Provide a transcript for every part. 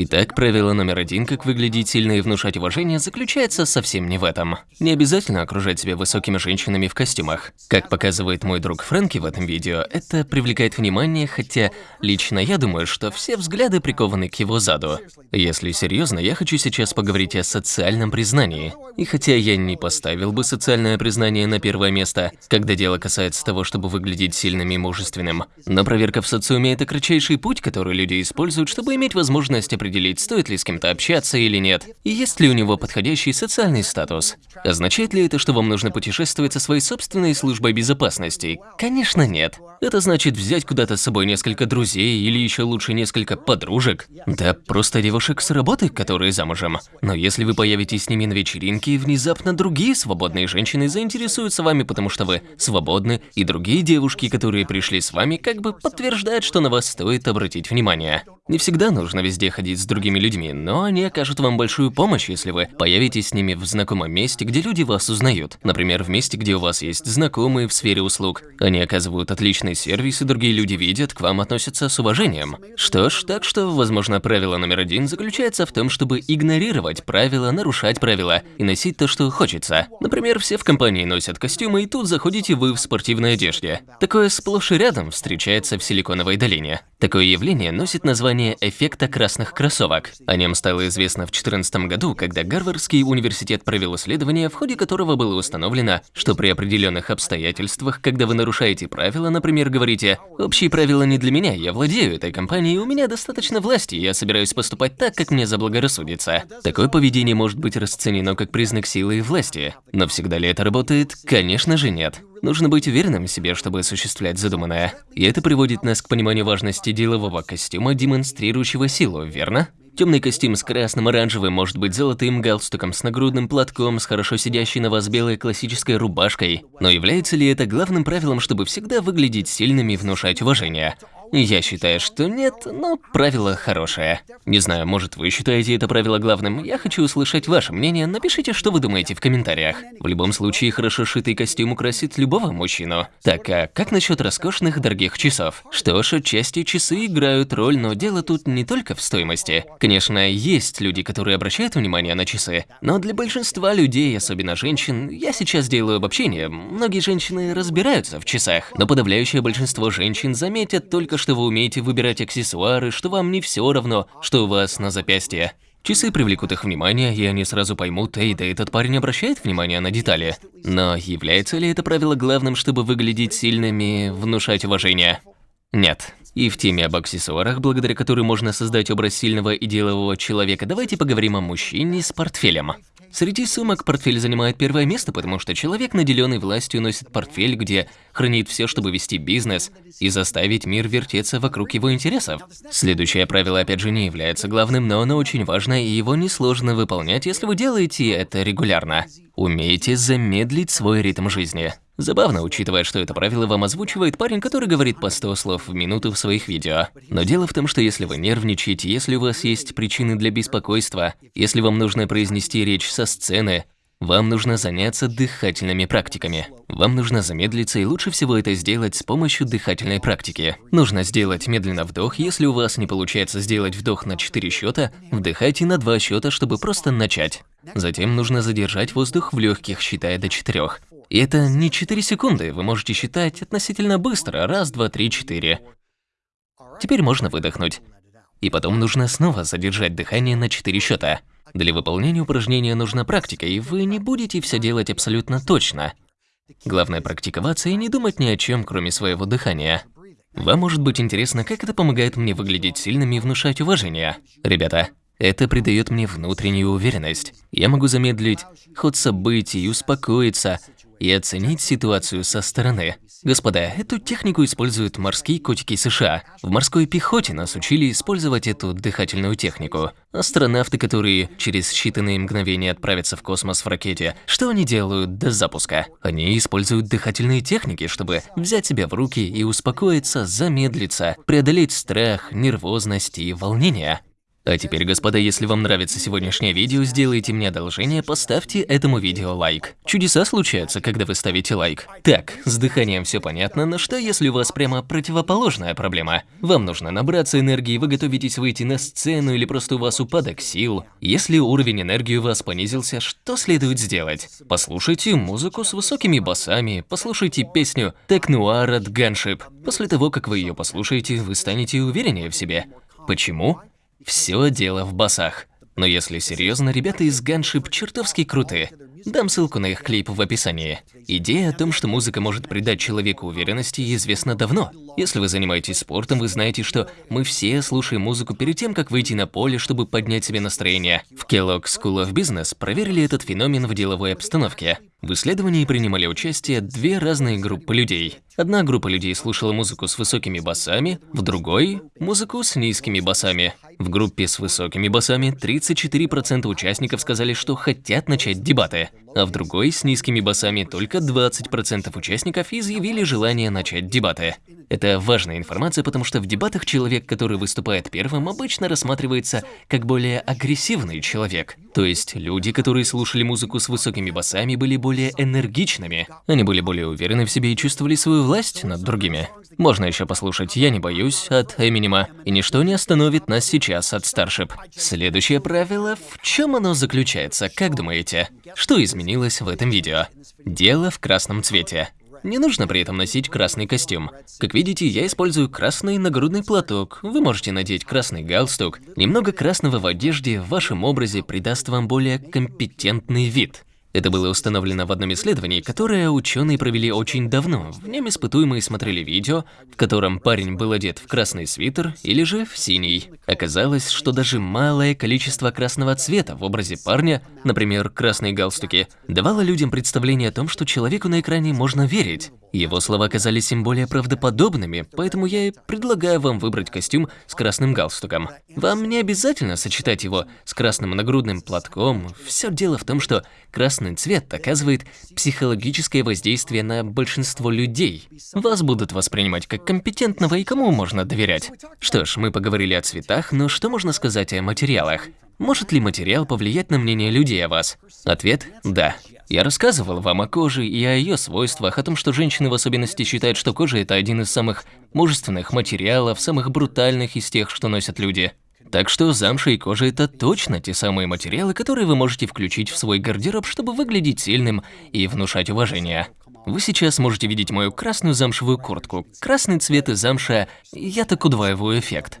Итак, правило номер один, как выглядеть сильно и внушать уважение, заключается совсем не в этом. Не обязательно окружать себя высокими женщинами в костюмах. Как показывает мой друг Фрэнки в этом видео, это привлекает внимание, хотя лично я думаю, что все взгляды прикованы к его заду. Если серьезно, я хочу сейчас поговорить о социальном признании. И хотя я не поставил бы социальное признание на первое место, когда дело касается того, чтобы выглядеть сильным и мужественным, но проверка в социуме – это кратчайший путь, который люди используют, чтобы иметь возможность определить, стоит ли с кем-то общаться или нет, есть ли у него подходящий социальный статус. Означает ли это, что вам нужно путешествовать со своей собственной службой безопасности? Конечно, нет. Это значит взять куда-то с собой несколько друзей или еще лучше несколько подружек. Да, просто девушек с работы, которые замужем. Но если вы появитесь с ними на вечеринке, внезапно другие свободные женщины заинтересуются вами, потому что вы свободны, и другие девушки, которые пришли с вами, как бы подтверждают, что на вас стоит обратить внимание. Не всегда нужно везде ходить с другими людьми, но они окажут вам большую помощь, если вы появитесь с ними в знакомом месте, где люди вас узнают. Например, в месте, где у вас есть знакомые в сфере услуг. Они оказывают отличный сервис, и другие люди видят, к вам относятся с уважением. Что ж, так что, возможно, правило номер один заключается в том, чтобы игнорировать правила, нарушать правила и носить то, что хочется. Например, все в компании носят костюмы, и тут заходите вы в спортивной одежде. Такое сплошь и рядом встречается в Силиконовой долине. Такое явление носит название эффекта красных кроссовок. О нем стало известно в 2014 году, когда Гарвардский университет провел исследование, в ходе которого было установлено, что при определенных обстоятельствах, когда вы нарушаете правила, например, говорите «Общие правила не для меня, я владею этой компанией, у меня достаточно власти, я собираюсь поступать так, как мне заблагорассудится». Такое поведение может быть расценено как признак силы и власти. Но всегда ли это работает? Конечно же нет. Нужно быть уверенным в себе, чтобы осуществлять задуманное. И это приводит нас к пониманию важности делового костюма, демонстрирующего силу, верно? Темный костюм с красным, оранжевым, может быть золотым галстуком, с нагрудным платком, с хорошо сидящей на вас белой классической рубашкой. Но является ли это главным правилом, чтобы всегда выглядеть сильными и внушать уважение? Я считаю, что нет, но правило хорошее. Не знаю, может вы считаете это правило главным, я хочу услышать ваше мнение, напишите, что вы думаете в комментариях. В любом случае, хорошо шитый костюм украсит любого мужчину. Так, а как насчет роскошных дорогих часов? Что ж, отчасти часы играют роль, но дело тут не только в стоимости. Конечно, есть люди, которые обращают внимание на часы, но для большинства людей, особенно женщин, я сейчас делаю обобщение, многие женщины разбираются в часах, но подавляющее большинство женщин заметят только что вы умеете выбирать аксессуары, что вам не все равно, что у вас на запястье. Часы привлекут их внимание, и они сразу поймут, эй, да этот парень обращает внимание на детали. Но является ли это правило главным, чтобы выглядеть сильными, внушать уважение? Нет. И в теме об аксессуарах, благодаря которой можно создать образ сильного и делового человека, давайте поговорим о мужчине с портфелем. Среди сумок портфель занимает первое место, потому что человек, наделенный властью, носит портфель, где хранит все, чтобы вести бизнес и заставить мир вертеться вокруг его интересов. Следующее правило, опять же, не является главным, но оно очень важно, и его несложно выполнять, если вы делаете это регулярно. Умейте замедлить свой ритм жизни. Забавно, учитывая, что это правило вам озвучивает парень, который говорит по 100 слов в минуту в своих видео. Но дело в том, что если вы нервничаете, если у вас есть причины для беспокойства, если вам нужно произнести речь со сцены, вам нужно заняться дыхательными практиками. Вам нужно замедлиться, и лучше всего это сделать с помощью дыхательной практики. Нужно сделать медленно вдох, если у вас не получается сделать вдох на 4 счета, вдыхайте на 2 счета, чтобы просто начать. Затем нужно задержать воздух в легких, считая до 4. И это не 4 секунды, вы можете считать относительно быстро. Раз, два, три, четыре. Теперь можно выдохнуть. И потом нужно снова задержать дыхание на 4 счета. Для выполнения упражнения нужна практика, и вы не будете все делать абсолютно точно. Главное практиковаться и не думать ни о чем, кроме своего дыхания. Вам может быть интересно, как это помогает мне выглядеть сильным и внушать уважение. Ребята, это придает мне внутреннюю уверенность. Я могу замедлить ход событий, успокоиться, и оценить ситуацию со стороны. Господа, эту технику используют морские котики США. В морской пехоте нас учили использовать эту дыхательную технику. Астронавты, которые через считанные мгновения отправятся в космос в ракете, что они делают до запуска? Они используют дыхательные техники, чтобы взять себя в руки и успокоиться, замедлиться, преодолеть страх, нервозность и волнение. А теперь, господа, если вам нравится сегодняшнее видео, сделайте мне одолжение, поставьте этому видео лайк. Чудеса случаются, когда вы ставите лайк. Так, с дыханием все понятно, но что если у вас прямо противоположная проблема? Вам нужно набраться энергии, вы готовитесь выйти на сцену или просто у вас упадок сил. Если уровень энергии у вас понизился, что следует сделать? Послушайте музыку с высокими басами, послушайте песню «Тек-нуар» от Gunship. После того, как вы ее послушаете, вы станете увереннее в себе. Почему? Все дело в басах. Но если серьезно, ребята из Gunship чертовски крутые. Дам ссылку на их клип в описании. Идея о том, что музыка может придать человеку уверенности, известна давно. Если вы занимаетесь спортом, вы знаете, что мы все слушаем музыку перед тем, как выйти на поле, чтобы поднять себе настроение. В Kellogg School of Business проверили этот феномен в деловой обстановке. В исследовании принимали участие две разные группы людей. Одна группа людей слушала музыку с высокими басами, в другой – музыку с низкими басами. В группе с высокими басами 34% участников сказали, что хотят начать дебаты, а в другой с низкими басами только 20% участников изъявили желание начать дебаты. Это важная информация, потому что в дебатах человек, который выступает первым, обычно рассматривается как более агрессивный человек. То есть люди, которые слушали музыку с высокими басами, были более энергичными. Они были более уверены в себе и чувствовали свою власть над другими. Можно еще послушать «Я не боюсь» от Эминема, и ничто не остановит нас сейчас от Starship. Следующее правило, в чем оно заключается, как думаете? Что изменилось в этом видео? Дело в красном цвете. Не нужно при этом носить красный костюм. Как видите, я использую красный нагрудный платок. Вы можете надеть красный галстук. Немного красного в одежде в вашем образе придаст вам более компетентный вид. Это было установлено в одном исследовании, которое ученые провели очень давно. В нем испытуемые смотрели видео, в котором парень был одет в красный свитер или же в синий. Оказалось, что даже малое количество красного цвета в образе парня, например, красные галстуки, давало людям представление о том, что человеку на экране можно верить. Его слова казались им более правдоподобными, поэтому я и предлагаю вам выбрать костюм с красным галстуком. Вам не обязательно сочетать его с красным нагрудным платком. Все дело в том, что красный цвет оказывает психологическое воздействие на большинство людей. Вас будут воспринимать как компетентного и кому можно доверять. Что ж, мы поговорили о цветах, но что можно сказать о материалах? Может ли материал повлиять на мнение людей о вас? Ответ – да. Я рассказывал вам о коже и о ее свойствах, о том, что женщины в особенности считают, что кожа – это один из самых мужественных материалов, самых брутальных из тех, что носят люди. Так что замша и кожа – это точно те самые материалы, которые вы можете включить в свой гардероб, чтобы выглядеть сильным и внушать уважение. Вы сейчас можете видеть мою красную замшевую куртку. Красный цвет и замша – я так удваиваю эффект.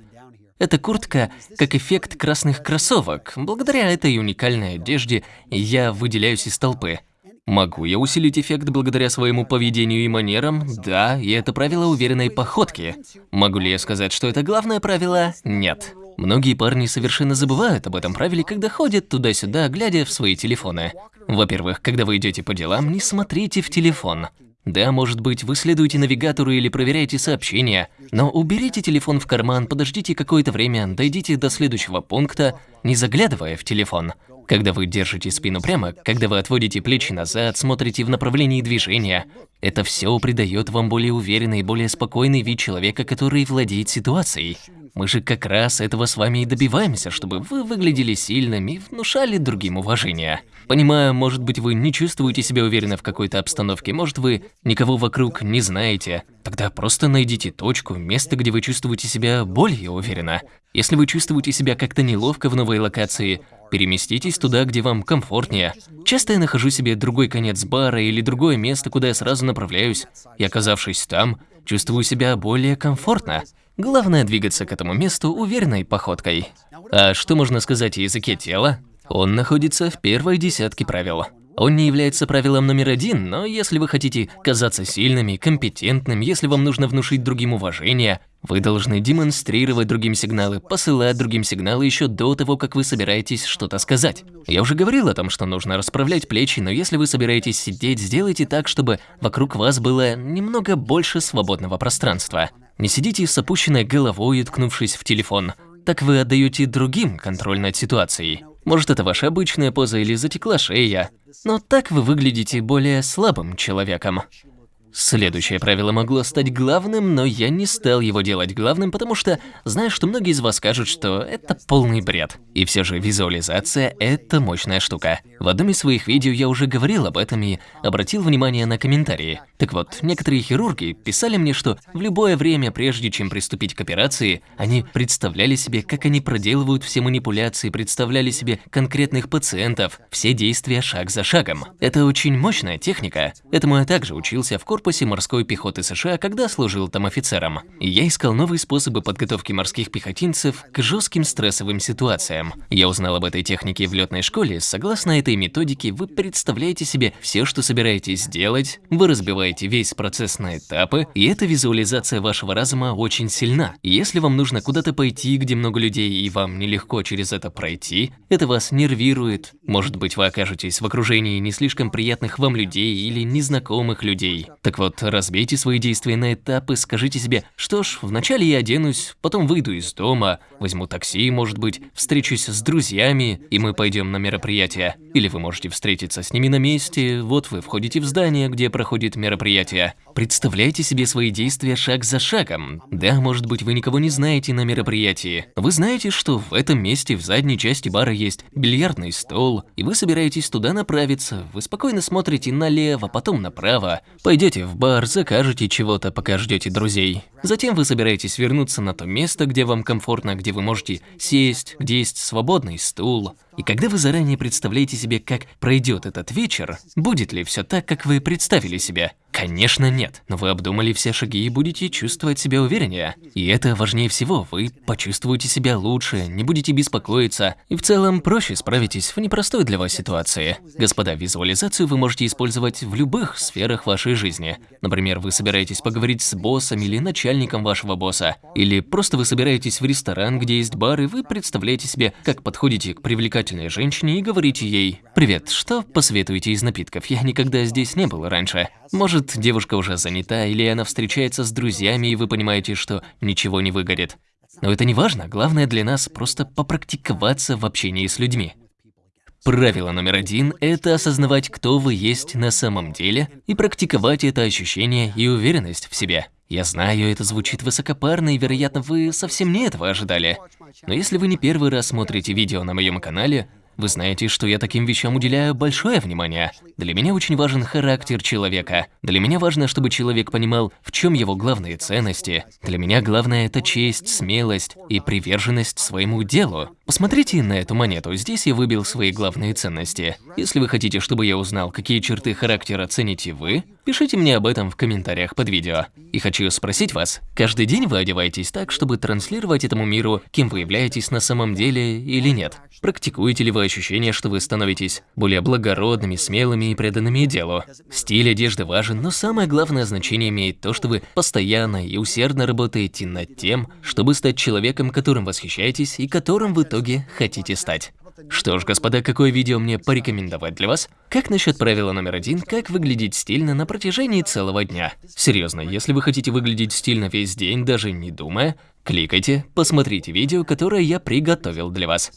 Эта куртка как эффект красных кроссовок. Благодаря этой уникальной одежде я выделяюсь из толпы. Могу я усилить эффект благодаря своему поведению и манерам? Да, и это правило уверенной походки. Могу ли я сказать, что это главное правило? Нет. Многие парни совершенно забывают об этом правиле, когда ходят туда-сюда, глядя в свои телефоны. Во-первых, когда вы идете по делам, не смотрите в телефон. Да, может быть, вы следуете навигатору или проверяете сообщения, но уберите телефон в карман, подождите какое-то время, дойдите до следующего пункта, не заглядывая в телефон. Когда вы держите спину прямо, когда вы отводите плечи назад, смотрите в направлении движения, это все придает вам более уверенный и более спокойный вид человека, который владеет ситуацией. Мы же как раз этого с вами и добиваемся, чтобы вы выглядели сильными и внушали другим уважение. Понимаю, может быть, вы не чувствуете себя уверенно в какой-то обстановке, может, вы никого вокруг не знаете. Тогда просто найдите точку, место, где вы чувствуете себя более уверенно. Если вы чувствуете себя как-то неловко в новой локации, переместитесь туда, где вам комфортнее. Часто я нахожу себе другой конец бара или другое место, куда я сразу направляюсь, и оказавшись там, чувствую себя более комфортно. Главное двигаться к этому месту уверенной походкой. А что можно сказать о языке тела? Он находится в первой десятке правил. Он не является правилом номер один, но если вы хотите казаться сильными, компетентным, если вам нужно внушить другим уважение, вы должны демонстрировать другим сигналы, посылать другим сигналы еще до того, как вы собираетесь что-то сказать. Я уже говорил о том, что нужно расправлять плечи, но если вы собираетесь сидеть, сделайте так, чтобы вокруг вас было немного больше свободного пространства. Не сидите с опущенной головой, уткнувшись в телефон. Так вы отдаете другим контроль над ситуацией. Может, это ваша обычная поза или затекла шея, но так вы выглядите более слабым человеком. Следующее правило могло стать главным, но я не стал его делать главным, потому что знаю, что многие из вас скажут, что это полный бред. И все же визуализация – это мощная штука. В одном из своих видео я уже говорил об этом и обратил внимание на комментарии. Так вот, некоторые хирурги писали мне, что в любое время, прежде чем приступить к операции, они представляли себе, как они проделывают все манипуляции, представляли себе конкретных пациентов, все действия шаг за шагом. Это очень мощная техника. Этому я также учился в корпусе корпусе морской пехоты США, когда служил там офицером. Я искал новые способы подготовки морских пехотинцев к жестким стрессовым ситуациям. Я узнал об этой технике в летной школе. Согласно этой методике, вы представляете себе все, что собираетесь сделать, вы разбиваете весь процесс на этапы, и эта визуализация вашего разума очень сильна. Если вам нужно куда-то пойти, где много людей, и вам нелегко через это пройти, это вас нервирует. Может быть, вы окажетесь в окружении не слишком приятных вам людей или незнакомых людей. Так вот, разбейте свои действия на этапы, скажите себе, что ж, вначале я оденусь, потом выйду из дома, возьму такси, может быть, встречусь с друзьями, и мы пойдем на мероприятие. Или вы можете встретиться с ними на месте, вот вы входите в здание, где проходит мероприятие. Представляйте себе свои действия шаг за шагом. Да, может быть, вы никого не знаете на мероприятии. Вы знаете, что в этом месте в задней части бара есть бильярдный стол, и вы собираетесь туда направиться. Вы спокойно смотрите налево, потом направо. Пойдете в бар, закажете чего-то, пока ждете друзей. Затем вы собираетесь вернуться на то место, где вам комфортно, где вы можете сесть, где есть свободный стул. И когда вы заранее представляете себе, как пройдет этот вечер, будет ли все так, как вы представили себе? Конечно нет, но вы обдумали все шаги и будете чувствовать себя увереннее. И это важнее всего, вы почувствуете себя лучше, не будете беспокоиться, и в целом проще справитесь в непростой для вас ситуации. Господа, визуализацию вы можете использовать в любых сферах вашей жизни. Например, вы собираетесь поговорить с боссом или начальником вашего босса, или просто вы собираетесь в ресторан, где есть бар, и вы представляете себе, как подходите к привлекательной женщине и говорите ей «Привет, что посоветуете из напитков? Я никогда здесь не был раньше». Может, девушка уже занята, или она встречается с друзьями, и вы понимаете, что ничего не выгорит. Но это не важно, главное для нас просто попрактиковаться в общении с людьми. Правило номер один – это осознавать, кто вы есть на самом деле, и практиковать это ощущение и уверенность в себе. Я знаю, это звучит высокопарно, и, вероятно, вы совсем не этого ожидали. Но если вы не первый раз смотрите видео на моем канале, вы знаете, что я таким вещам уделяю большое внимание. Для меня очень важен характер человека. Для меня важно, чтобы человек понимал, в чем его главные ценности. Для меня главное – это честь, смелость и приверженность своему делу. Посмотрите на эту монету, здесь я выбил свои главные ценности. Если вы хотите, чтобы я узнал, какие черты характера цените вы, пишите мне об этом в комментариях под видео. И хочу спросить вас, каждый день вы одеваетесь так, чтобы транслировать этому миру, кем вы являетесь на самом деле или нет? Практикуете ли вы ощущение, что вы становитесь более благородными, смелыми и преданными делу? Стиль одежды важен, но самое главное значение имеет то, что вы постоянно и усердно работаете над тем, чтобы стать человеком, которым восхищаетесь и которым в итоге итоге хотите стать. Что ж, господа, какое видео мне порекомендовать для вас? Как насчет правила номер один, как выглядеть стильно на протяжении целого дня? Серьезно, если вы хотите выглядеть стильно весь день, даже не думая, кликайте, посмотрите видео, которое я приготовил для вас.